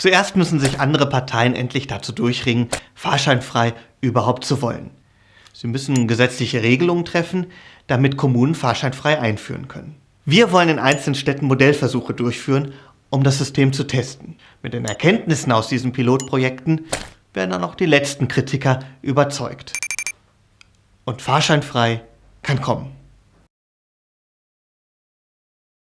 Zuerst müssen sich andere Parteien endlich dazu durchringen, fahrscheinfrei überhaupt zu wollen. Sie müssen gesetzliche Regelungen treffen, damit Kommunen fahrscheinfrei einführen können. Wir wollen in einzelnen Städten Modellversuche durchführen, um das System zu testen. Mit den Erkenntnissen aus diesen Pilotprojekten werden dann auch die letzten Kritiker überzeugt. Und fahrscheinfrei kann kommen.